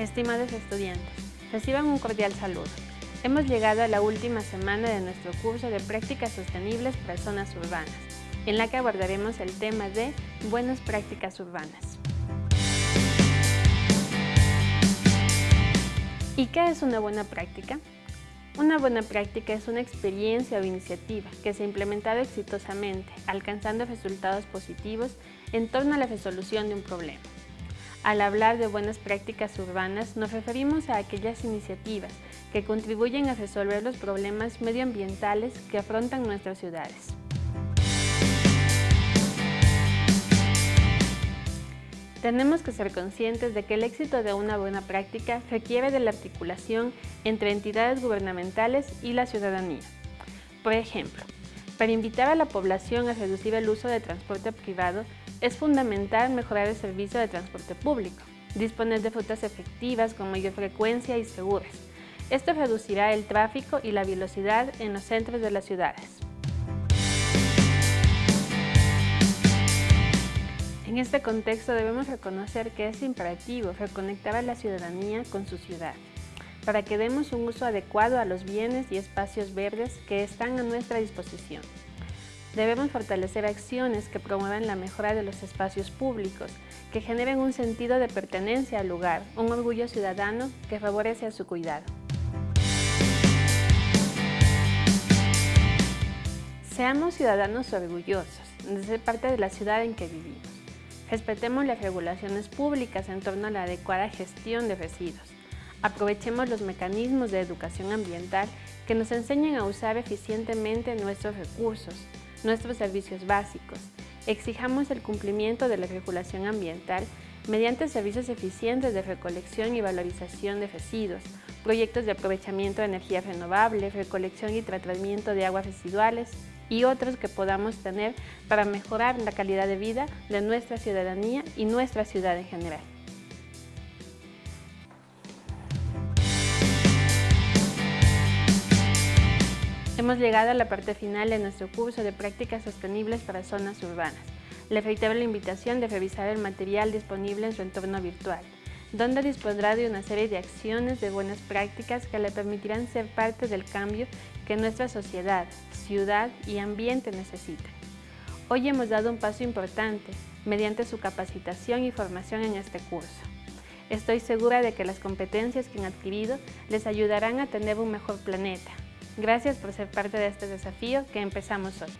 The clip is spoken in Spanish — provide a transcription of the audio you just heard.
Estimados estudiantes, reciban un cordial saludo. Hemos llegado a la última semana de nuestro curso de Prácticas Sostenibles para Zonas Urbanas, en la que abordaremos el tema de Buenas Prácticas Urbanas. ¿Y qué es una buena práctica? Una buena práctica es una experiencia o iniciativa que se ha implementado exitosamente, alcanzando resultados positivos en torno a la resolución de un problema. Al hablar de buenas prácticas urbanas, nos referimos a aquellas iniciativas que contribuyen a resolver los problemas medioambientales que afrontan nuestras ciudades. Tenemos que ser conscientes de que el éxito de una buena práctica requiere de la articulación entre entidades gubernamentales y la ciudadanía. Por ejemplo, para invitar a la población a reducir el uso de transporte privado, es fundamental mejorar el servicio de transporte público, disponer de rutas efectivas con mayor frecuencia y seguras. Esto reducirá el tráfico y la velocidad en los centros de las ciudades. En este contexto debemos reconocer que es imperativo reconectar a la ciudadanía con su ciudad, para que demos un uso adecuado a los bienes y espacios verdes que están a nuestra disposición. Debemos fortalecer acciones que promuevan la mejora de los espacios públicos, que generen un sentido de pertenencia al lugar, un orgullo ciudadano que favorece a su cuidado. Seamos ciudadanos orgullosos de ser parte de la ciudad en que vivimos. Respetemos las regulaciones públicas en torno a la adecuada gestión de residuos. Aprovechemos los mecanismos de educación ambiental que nos enseñen a usar eficientemente nuestros recursos, nuestros servicios básicos. Exijamos el cumplimiento de la regulación ambiental mediante servicios eficientes de recolección y valorización de residuos, proyectos de aprovechamiento de energía renovable, recolección y tratamiento de aguas residuales y otros que podamos tener para mejorar la calidad de vida de nuestra ciudadanía y nuestra ciudad en general. Hemos llegado a la parte final de nuestro curso de prácticas sostenibles para zonas urbanas. Le reitero la invitación de revisar el material disponible en su entorno virtual, donde dispondrá de una serie de acciones de buenas prácticas que le permitirán ser parte del cambio que nuestra sociedad, ciudad y ambiente necesitan. Hoy hemos dado un paso importante mediante su capacitación y formación en este curso. Estoy segura de que las competencias que han adquirido les ayudarán a tener un mejor planeta, Gracias por ser parte de este desafío que empezamos hoy.